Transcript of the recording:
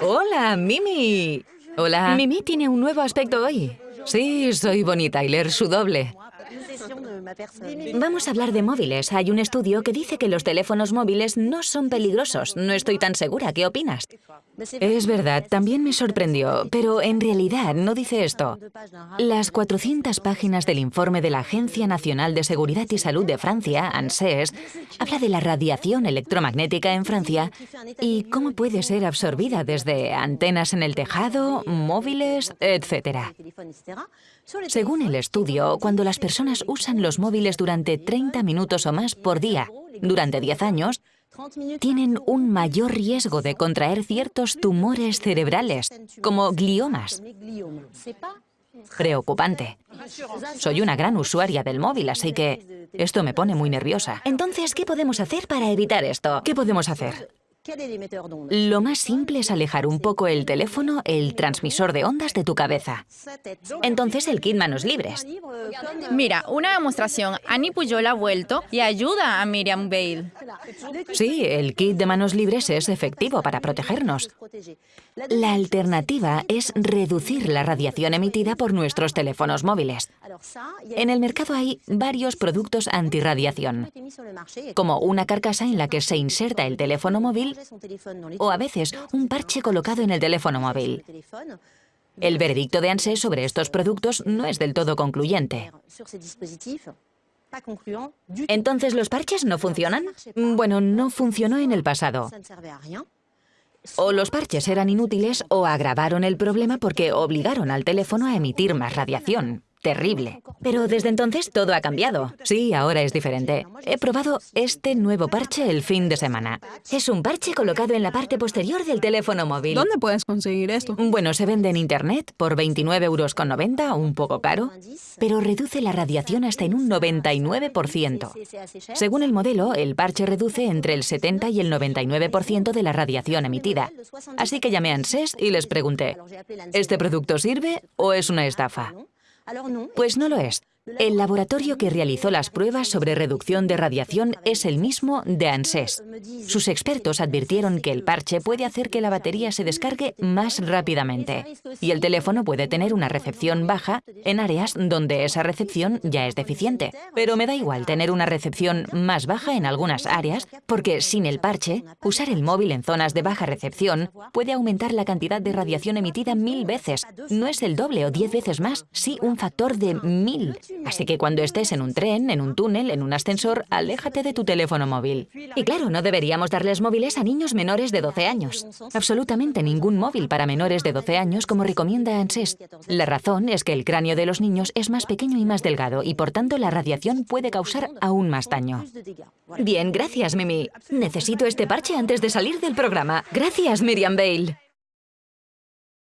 Hola, Mimi. Hola. Mimi tiene un nuevo aspecto hoy. Sí, soy Bonnie Tyler, su doble. Vamos a hablar de móviles. Hay un estudio que dice que los teléfonos móviles no son peligrosos. No estoy tan segura. ¿Qué opinas? Es verdad, también me sorprendió, pero en realidad no dice esto. Las 400 páginas del informe de la Agencia Nacional de Seguridad y Salud de Francia, ANSES, habla de la radiación electromagnética en Francia y cómo puede ser absorbida desde antenas en el tejado, móviles, etc. Según el estudio, cuando las personas usan los móviles durante 30 minutos o más por día durante 10 años, tienen un mayor riesgo de contraer ciertos tumores cerebrales, como gliomas. Preocupante. Soy una gran usuaria del móvil, así que esto me pone muy nerviosa. Entonces, ¿qué podemos hacer para evitar esto? ¿Qué podemos hacer? Lo más simple es alejar un poco el teléfono, el transmisor de ondas de tu cabeza. Entonces el kit manos libres. Mira, una demostración. Annie Puyol ha vuelto y ayuda a Miriam Bale. Sí, el kit de manos libres es efectivo para protegernos. La alternativa es reducir la radiación emitida por nuestros teléfonos móviles. En el mercado hay varios productos antirradiación, como una carcasa en la que se inserta el teléfono móvil o a veces un parche colocado en el teléfono móvil. El veredicto de ANSES sobre estos productos no es del todo concluyente. ¿Entonces los parches no funcionan? Bueno, no funcionó en el pasado. O los parches eran inútiles o agravaron el problema porque obligaron al teléfono a emitir más radiación terrible. Pero desde entonces todo ha cambiado. Sí, ahora es diferente. He probado este nuevo parche el fin de semana. Es un parche colocado en la parte posterior del teléfono móvil. ¿Dónde puedes conseguir esto? Bueno, se vende en internet por 29,90 euros, un poco caro, pero reduce la radiación hasta en un 99%. Según el modelo, el parche reduce entre el 70 y el 99% de la radiación emitida. Así que llamé a ANSES y les pregunté, ¿este producto sirve o es una estafa? Pues no lo es. El laboratorio que realizó las pruebas sobre reducción de radiación es el mismo de ANSES. Sus expertos advirtieron que el parche puede hacer que la batería se descargue más rápidamente y el teléfono puede tener una recepción baja en áreas donde esa recepción ya es deficiente. Pero me da igual tener una recepción más baja en algunas áreas porque sin el parche, usar el móvil en zonas de baja recepción puede aumentar la cantidad de radiación emitida mil veces. No es el doble o diez veces más, sí un factor de mil. Así que cuando estés en un tren, en un túnel, en un ascensor, aléjate de tu teléfono móvil. Y claro, no deberíamos darles móviles a niños menores de 12 años. Absolutamente ningún móvil para menores de 12 años como recomienda ANSES. La razón es que el cráneo de los niños es más pequeño y más delgado y por tanto la radiación puede causar aún más daño. Bien, gracias, Mimi. Necesito este parche antes de salir del programa. Gracias, Miriam Bale.